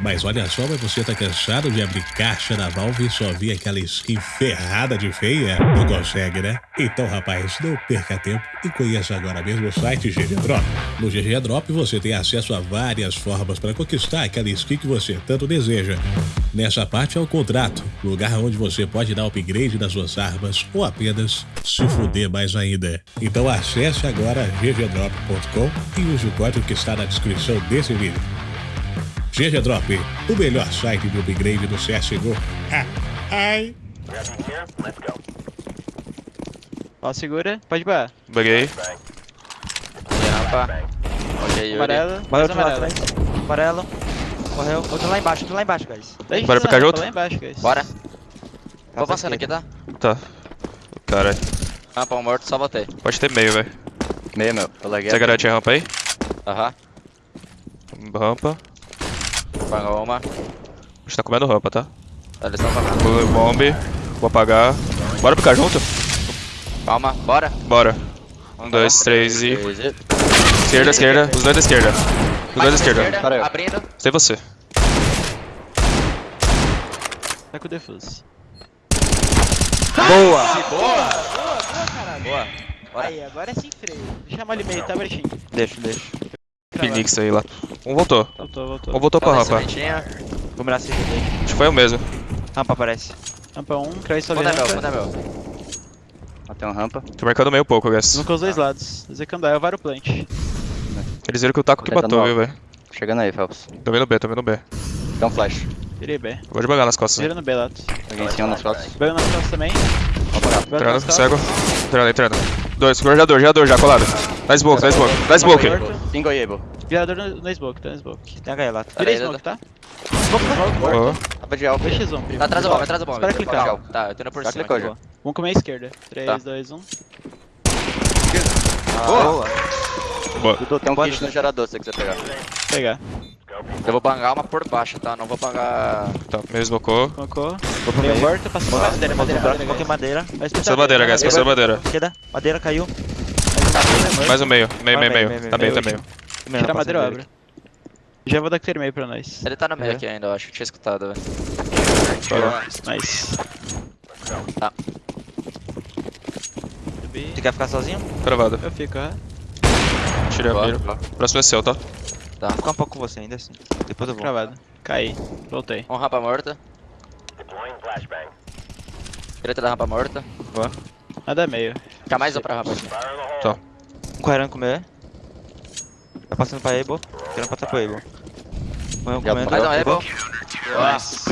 Mas olha só, mas você tá cansado de abrir caixa da Valve e só ver aquela skin ferrada de feia? Não consegue, né? Então, rapaz, não perca tempo e conheça agora mesmo o site GG Drop. No GG Drop você tem acesso a várias formas para conquistar aquela skin que você tanto deseja. Nessa parte é o contrato, lugar onde você pode dar upgrade nas suas armas ou apenas se fuder mais ainda. Então acesse agora ggdrop.com e use o código que está na descrição desse vídeo. GG Drop, o melhor site de upgrade do CSGO. Ah, ai. Ó, segura. Pode ir Buguei. Rampa. Ok. Amarelo. Mais amarelo. atrás. Amarelo. Morreu. Outro lá embaixo, outro lá embaixo, guys. Deixa Bora rampa junto? Lá embaixo, guys. Bora. Tá Vou passando aqui, tá? Tá. Caralho. Rampa um morto, só botei. Pode ter meio, velho. Meio, meu. Eu laguei. Você garante a rampa aí? Aham. Rampa. Pagou uma. A gente tá comendo rampa, tá? Eles estão pagando. Vou bomb. Vou apagar. Bora picar junto? Calma, bora. Bora. Um, dois, três e. Esquerda, esquerda. Os dois da esquerda. Os dois da esquerda. Abrindo. Sei você. Tá com o defuse. Boa! Boa. Bora. Aí, agora é sem freio. Deixa ele meio, tá, Bertinho? Deixa, deixa. Phoenix aí lá. Um voltou. Voltou, voltou. Um voltou pra rampa. sementinha. Vou mirar esse aí. Acho que foi o mesmo. Rampa aparece. Rampa 1, Crai sobre Fundo é meu, meu. Matei um rampa. Tô marcando meio pouco, guys. Vamos com os dois lados. Zekandai, eu varo o plant. Eles viram que o taco que Tentando matou, viu, velho? Chegando aí, Phelps. Tô vendo B, tô vendo B. Dá um flash. Virei B. Vou devagar nas costas. Vira no B, Lato. Alguém em cima nas fotos. Banho nas costas também. Banho Entrando, nas costas. cego. Entrando, entrando. Dois, gerador, gerador já colado. Dá smoke, dá smoke. Dá smoke. Morto. Single e able. Virador no, smoke, tá no smoke. Tem HE lá. Virei smoke, tá? Boa. Tapa de alvo. 2x1, primo. Tá atrás do bomb, atrás do bomb. Espera clicar. Tá, eu tô indo por cima. clicou aqui. já. Vamos comer a esquerda. 3, Tá. 2, 1. Boa! Boa. Dudu, Tem um kit no gerador se você quiser pegar. Pegar. Eu vou bangar uma por baixo, tá? Não vou bangar. Tá, meio smocou. Colocou. Vou pro Meio morto, passou madeira, madeira, Madeira, Passou madeira, guys, passou madeira. Madeira caiu. Mais um meio, meio, meio, meio, Tá meio, tá meio. Tira a madeira, eu abro. Já vou dar clear meio pra nós. Ele tá no meio É. aqui ainda, eu acho. Tinha escutado, velho. Nice. Tá. Você quer ficar sozinho? Cravado. Eu fico, aham. Tirei a Boa, mira. boa. Próximo é seu, tá? Tá. Vou ficar um pouco com você ainda assim. Depois eu vou. Cravado. Caí. Voltei. Um rampa morta. Direita da rampa morta. Nada meio. Fica mais um pra rampa aqui. Um quarando com meu. Tá passando pra Able. Querendo passar pro Able. Morreu Já comendo. Mais um able. Nice.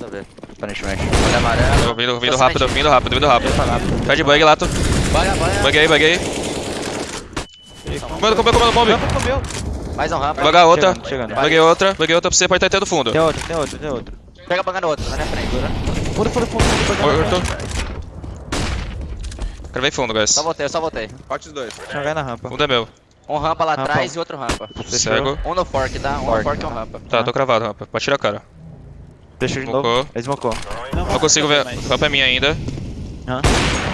Eu ver. Aparentemente. Olha amarelo. Tô vindo, vindo rápido, vindo rápido, vindo rápido. Tá de bug, Lato. Banha, banha. Buguei, buguei. Comendo, comendo, comendo bomb. Rampa comeu. Mais um rampa. Bugar outra. Chegando. Buguei outra, buguei outra pra você, pode estar tendo fundo. Tem outro, tem outro, tem outro. Pega banga no outro, tá na minha frente. Fundo, fundo, fundo. Morto. Cravei fundo, guys. Só voltei, eu só voltei. Corte os dois. Jogar na rampa. Fundo é meu. Um rampa lá atrás e outro rampa. Cego. Um no fork, tá? Um no fork e um rampa. Tá, tô cravado, rampa. Pode tirar a cara. Deixa de novo. Ele smocou. Não, Não consigo ver. mais. Rampa é minha ainda. Hã?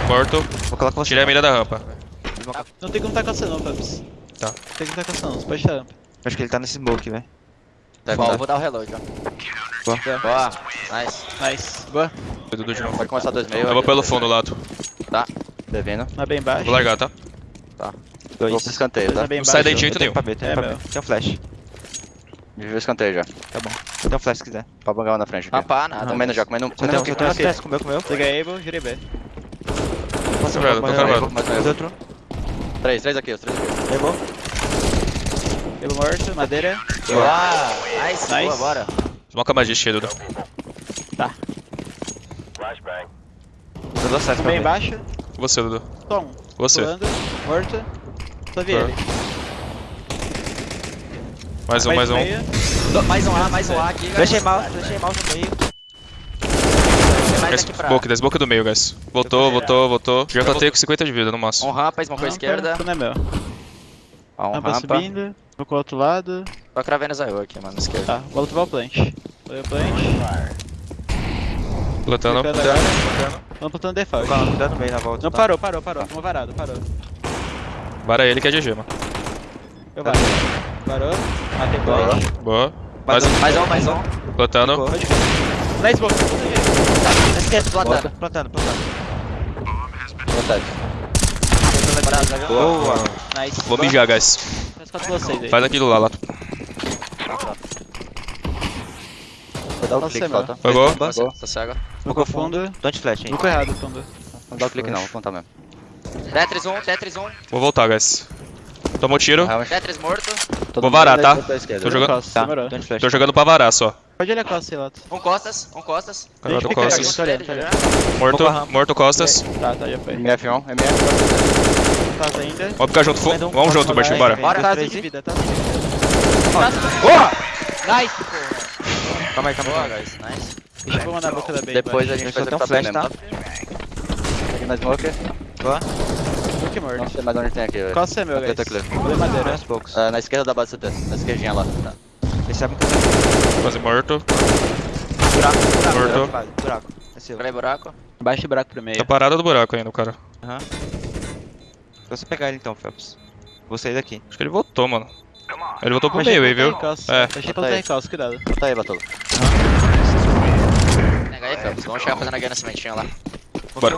Morto. Vou colocar você. Tirei a mira da rampa. Não tem como tá coçando, não, Fabs. Tá. Não tem como tá coçando, não. Você pode tirar a rampa. Acho que ele tá nesse smoke, velho. Tá. Vou dar o reload, ó. Boa. Boa. Nice. Nice. Boa. Dudu de novo. Pode começar dois meio. Eu vou pelo fundo, Lato. Tá. Devendo. Na bem baixo. Vou largar, tá? Dois. Vou pro escanteio, Dois tá? Não baixo. sai daí de jeito Tem nenhum. pra B, tem É, pra. B. Tem um flash. Vive o escanteio já. Tá bom. Tem um flash se quiser. Pra bangar uma na frente. Ah, Tá tá. Comendo já, comendo. Tem comendo um, um comendo stress, comeu, comeu. Peguei Able, girei B. Passa um pouco, quebrado. mais um able. outro. Três, três aqui, os três aqui. Levou. Able morto, madeira. Boa. Nice. Nice. Boa, bora. Smoca magia cheia, Dudu. Eu dou acesso pra Bem B. baixo. Você, Dudu. Tom. Você. Pulando. Morto. Só vi Tá. ele. Mais um, mais um. meio. Mais um A, mais um A aqui. guys. Deixei mouse, deixei mouse no meio. Guys, pra... Smoke, desboca do meio, guys. Voltou, voltou, voltou. Já voltei com 50 de vida no Um máximo. rampa, smoke à esquerda. Não é meu. Ó, um Rampa rampa. subindo. Vou pro outro lado. Tô cravendo Zayo aqui, mano, esquerda. Tá, vou ativar o plant. O plant. Plantando. Agora. Vamos plantando default. Calma, meio na volta. Não, tá? parou, parou, parou. Tomou varado, parou. Para ele que é GG, mano. Eu varo. Parou. Matei play. Boa. Mais um. Mais um, mais um. Plantando. Na smoke. Na esquerda, Plantando. plantando, plantando, plantando. Vontade. Boa. Nice. Vou mijar, guys. Faz aquilo lá, lá. Dar o clique, falta. Pegou? Tá cego, tá cego. Smoke fundo. Don't flash, hein. Smoke errado, fundo. Não dá o clique não, vou contar mesmo. Tetris 1, Tetris 1. Vou voltar, guys. Tomou tiro. Tetris morto. Vou varar, tá? Tô jogando- Tá. Tô jogando pra varar só. Pode olhar Costa, Lato. Um costas, um costas. Eu costas. Morto, morto costas. Tá, tá, já foi. MF1, MF. Faz ainda. Vamos ficar junto. um. Vamos junto, Bertinho, bora. Bora. Tá de vida, tá de vida. Nice, porra. Calma aí, calma aí. Nice. Deixa eu pôr na boca da B. Depois a gente vai só tão tentar flash, tá? tá? Aqui na smoke. Boa. Smoke morto. Não sei mais onde tem aqui, velho. Costa é meu, guys. Tá. Vou madeira. Aos poucos. Ah, na esquerda da base CT, na esquerdinha lá. Tá. Eles sabem que eu Quase morto. Buraco, buraco. Morto. buraco, Buraco. É seu. Peraí, buraco. Baixa o buraco pro meio. Tá parado do buraco ainda, o cara. Só você pegar ele então, Phelps. Vou sair daqui. Acho que ele voltou, mano. Ele voltou pro meio aí, viu? É. Fechei Tá pelo aí. Costa, cuidado. Tá aí, Batolo. Nega aí, Phelps. Vamos chegar fazendo a guia na sementinha lá. Bora.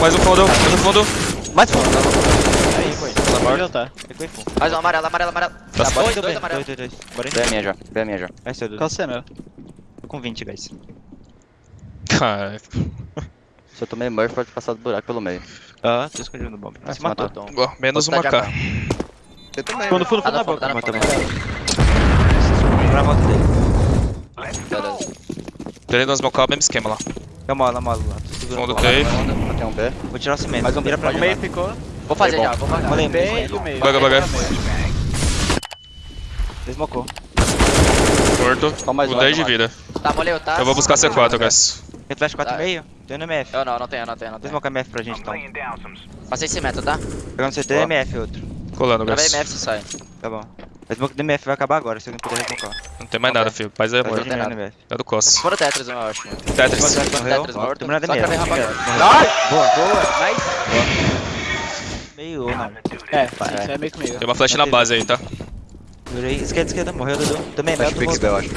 Mais um fundo, mais um fundo. Mais fundo. Aí, foi. Pode voltar. Ficou em fundo. Mais um amarelo, amarelo, amarelo. Tá Tá, bom. dois, Dois, dois amarelo. dois, dois. Bora aí. Vem a minha já, vem a minha já. Vai ser, Dudu. Costa é meu. Tô com 20, guys. Cara, Se eu tomei Murphy, pode passar do buraco pelo meio. Ah, tô escondido no bomb. Ah, se matou. matou. menos Tá uma de K. AK. Fundo, fundo, Tá fundo na boca. tá Matou boca. Pra volta dele. Nos smoke mesmo esquema lá. Dá mola, mola lá. Tô segurando Fundo bola. tem. Um B. Vou tirar o cimento. Mais um Vira pra meio ficou. Vou fazer já, vou pagar. Molei, B e o meio. Baga, baga. Desmocou. Morto. Com um, 10 de vida. Tá, molei o taço. Eu vou buscar C4, guys. Tem flash Tá. 4,5? Tem no MF. Eu não, não tenho, não tenho, não tenho. Desmoca MF pra gente então. Passei cimento, tá? Pegando CT. MF outro. Colando, Gravei guys. MF se sai. Tá bom. A smoke do MF vai acabar agora, se alguém puder resmocar. Não tem mais nada, filho. Paz é Vai morto. no MF. É do Costas. Fora o Tetris, eu acho. Tetris. Morreu. Tetris morto. Terminar no Só MF. Boa, boa. Nice. Meio ou não. É, é meio comigo. Tem uma flash na base aí, tá? Virei. Esquerda, esquerda. Morreu, Dudu. Também, Flash meio pick B, eu acho.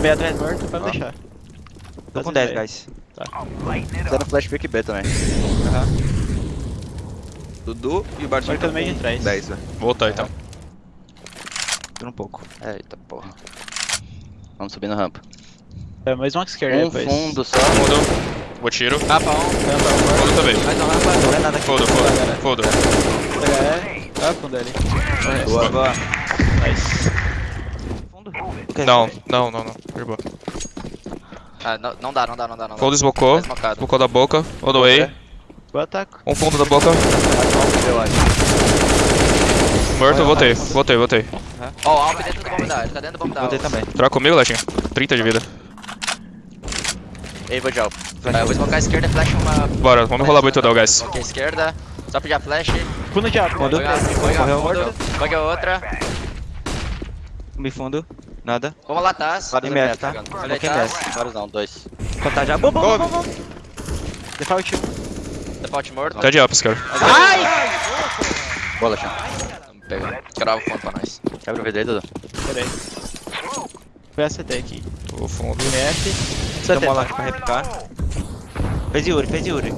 Meio atrás morto, pode deixar. Tô com 10, guys. Fizeram flash pick B também. Dudu e o Bartinho. Marcando meio de trás. 10, velho. Vou voltar então. Dura um pouco. Eita porra. Vamos subir no rampa. É, mais uma esquerda Um depois. fundo só. Fundo. Vou tiro. Rampa 1. Fundo também. Mais um rampa. Não é nada aqui. Fundo, fundo. Fundo. Tá, fundo ali. Boa, boa. Nice. Fundo? Não, não, não, não. Irmão. Ah, não, não dá, não dá, não dá, não dá. Fundo esmocou. Tá da boca. Odoei. Boa ataque. Um fundo da boca. Eu acho. Morto, voltei. Voltei, voltei. Ó, o Alp dentro do bomb da, ele tá dentro do bomb da. Botei também. Troca comigo, Letinho. 30 de vida. Ei, vou de alvo. É, eu vou smocar a esquerda e flash uma. Bora, vamos rolar muito não, guys. Ok, esquerda. Só pedir a flash. Fundo de alto. Fundo. Fundo. Joga outra. Me fundo. Nada. Vamos lá, Taz. Vários MF, tá? Coloquei Taz. MF. Vários não, dois. Contar já. Bom, bom, bom, bom. Default 1. Default morto. Tá de ups, cara. Bola, chão. Vamos pegar. Crava o fundo pra nós. Quebra o aí, Dudu. Peraí. Foi a CT aqui. O fundo. MF. Tem uma lá pra replicar. Fez Yuri, fez Yuri.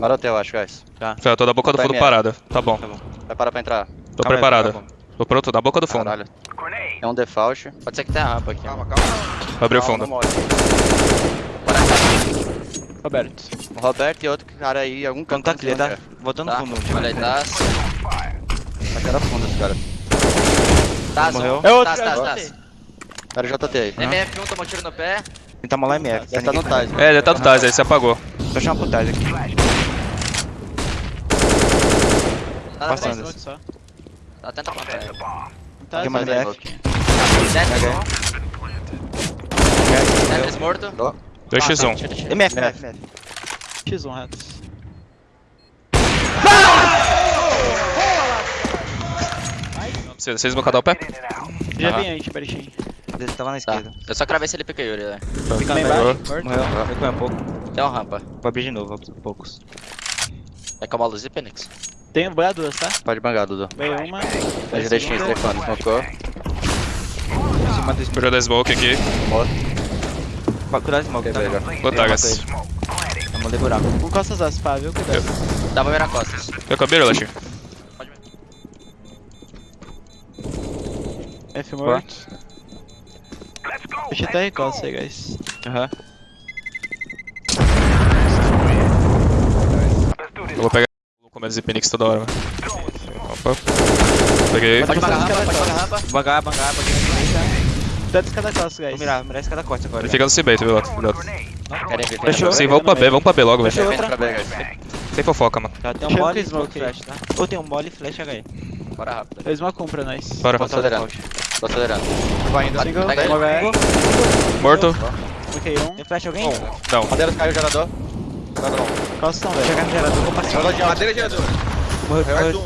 Marote, eu acho, guys. Fé, eu tô na boca do Vai fundo parada. Tá bom. Vai parar pra entrar. Tô Calma aí, preparado. tá bom. Tô pronto, na boca do fundo. Caralho. É um default. Pode ser que tenha rampa aqui. Calma, calma. Abriu o Não, fundo. Roberto. O Roberto e outro cara aí, algum canto. tá clear, tá? Voltando no Tá? fundo. Olha aí, Taz. Tá cara fundo esse cara. Taz, Morreu. É outro, Taz, Taz, é Taz. Cara JT aí. MF1 tomou tiro no pé. Tentar molar MF. Deve tá no Tais. É, ele tá do Taz aí, você apagou. Tô chamando pro Tais aqui. Nada Passando. Tá, tenta plantar. ele. Tá, Tem mais tá. MF. Tetris Ok. 1. Tetris morto. 2x1. Tira, tira. MF, MF, MF. X1, ratos. Vocês vocês vão cadar o pé? Já vem aí, Berichim. Ele tava na Tá. esquerda. Eu só cravei se ele pica Yuri, né? Morreu. embaixo. Morto. Morreu. Recuei um pouco. Tem uma rampa. Vou abrir de novo, poucos. É com a luz e Phoenix. Tem bangar duas, tá? Pode bangar, Dudu. Bem uma. Na direitinho, telefone, smocou. Em cima do Vou jogar smoke aqui. Cuidado de smoke, tá? Quebrei já. Vou botar, guys. Vamos ler buraco. Com costas as pá, viu? Cuidado. Dá pra virar costas. Eu acabei, Latinho. F morto. Deixa até recosta aí, guys. Aham. Eu vou pegar o começo de Penix toda hora, mano. Opa. Peguei. Pode bangar rampa, pode bangar rampa. Bangar, bangar, Cuidado de cada costa, guys. Vou mirar, vou mirar esse cada corte agora. Ele fica no viu, Lato? Cuidado. Querem vir, Fechou. Sim, vamos pra B, vamos pra B logo, velho. Sem fofoca, mano. Tá, tem um mole e smoke flash, tá? Ou tem um mole e flash HE. Bora rápido. Fez uma compra, nós. Bora. Tô acelerando. Tô acelerando. Vai indo. Ele. Uma vai. Morto. Ok, um. Tem flash alguém? Não. Madeira caiu o gerador. Estão, velho. Chegar no gerador, vou passar. Madeira gerador. Morreu.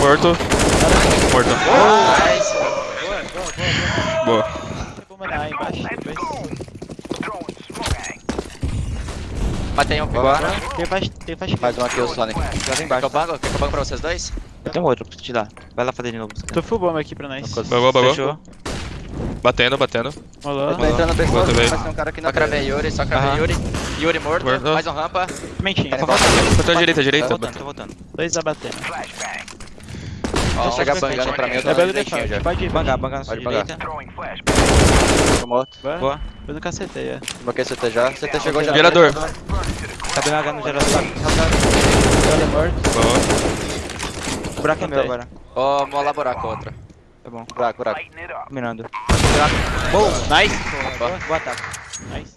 Morto. Morto. Boa. Tem bomba na A embaixo, depois. Matei um Bora. Tem flash, tem flash. Mais um aqui, o Sonic. Já vem Quer que embaixo. eu? Quer que eu pra vocês dois? Eu tenho outro pra te dar. Vai lá fazer de novo. Tô full bomba aqui pra nós. Bagou, bagou. Fechou. Batendo, batendo. Rolou. Tá entrando também. mas tem um cara aqui na Só cravei. Yuri, só cravei. Yuri. Yuri morto, Morto. mais um rampa. Mentinho. Tô à direita, à direita. Tô voltando, tô voltando. Dois abatendo. Ó, chegar bangando pra mim, eu tô É belo direitinho já. Pode ir. Bangar, bangar na sua Pode bangar. direita. Tô morto. Boa. Foi no cacete aí, ó. Bloquei CT já. CT chegou já. Gerador. Tá BH no gerador. Ela é morto. Boa. O buraco é meu agora. Ó, vou elaborar com outra. Tá bom. Buraco, buraco. Mirando. Boa. Nice. Boa, boa ataque. Nice.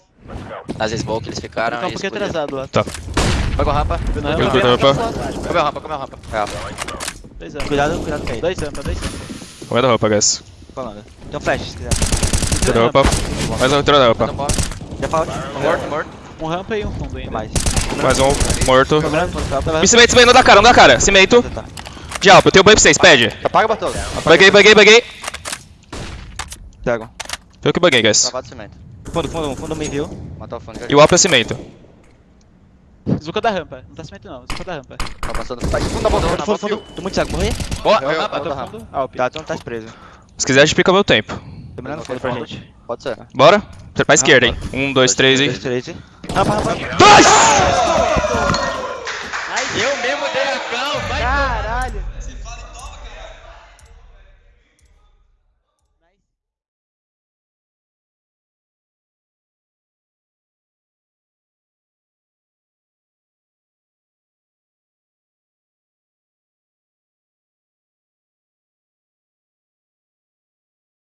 Nas smoke eles ficaram. Tá um e pouquinho explodiram. atrasado lá. Tá. Bagou rampa. Foi na Eu rampa. tô na rampa. Comeu rampa, comeu rampa. Dois anos. Cuidado, cuidado com ele. Dois rampa, dois rampa. Comendo roupa, guys. Falando. Tem um flash, se quiser. Entrou na roupa. Mais um entrou um roupa. Já falta. Morto, morto. Um rampa e um fundo ainda. mais. Mais um. Morto. Cobrando, por favor. Me cimento, cimento, não dá cara, não dá cara. Cimento. Tá. De alpa, eu tenho banho pra vocês, pede. Apaga, Bartolo. Baguei, baguei, baguei. Pego. Eu que baguei, guys. Travado cimento. Fundo, fundo, fundo me viu. Matou o fone. E o alpa é cimento. Zuka da rampa, não tá cimento não, Zuka da rampa. Tá passando, tá de fundo da bomba, fundo, fundo, fundo. Tô muito saco, morri. Boa, eu, eu, eu, eu, fundo. Ah, tá, tu não tá preso. Se quiser, a gente pica meu tempo. Terminando foda pra gente. Pode ser. Bora? Pra esquerda, hein. Um, dois, três, hein. Um, dois, três, hein. Rampa, rampa. Dois! Eu mesmo dei a cão, vai! Caralho!